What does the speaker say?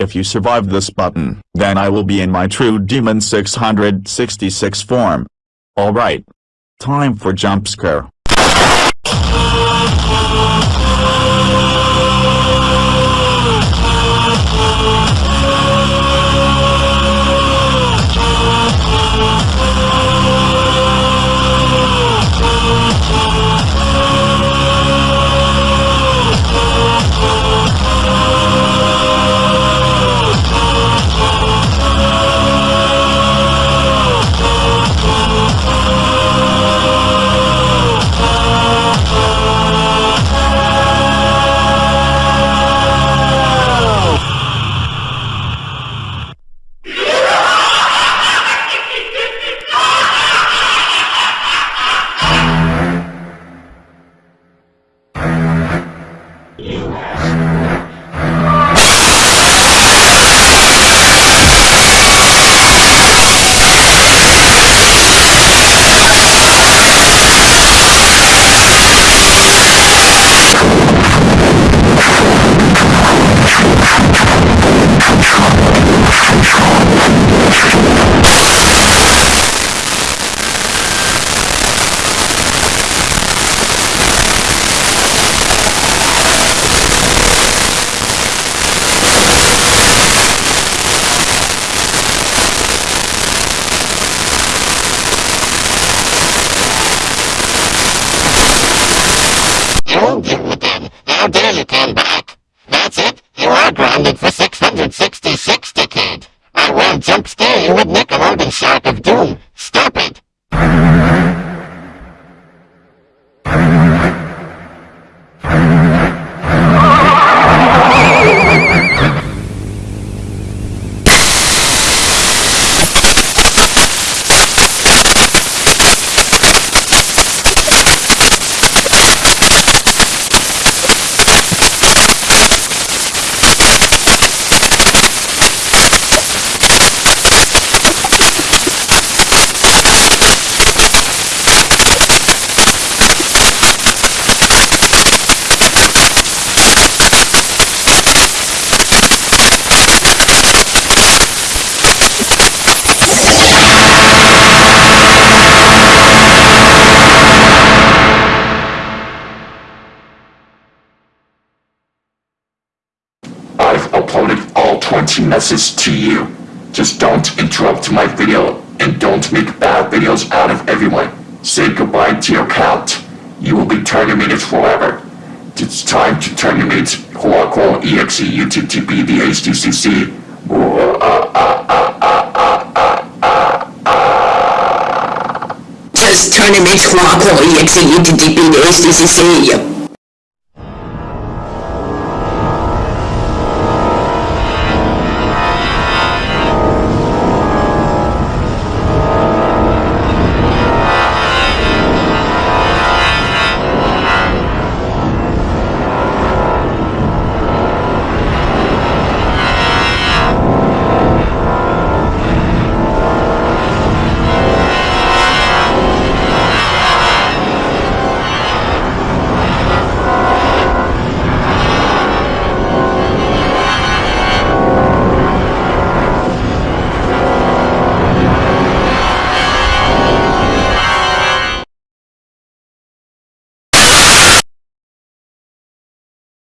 If you survive this button, then I will be in my true Demon 666 form. Alright. Time for jump scare. Won't get me then. How dare you come back? That's it. Uploaded all 20 messages to you. Just don't interrupt my video and don't make bad videos out of everyone. Say goodbye to your account. You will be terminated forever. It's time to terminate Huaquo EXE TP the HTCC. Just into Aqua EXE defeat the HTCC,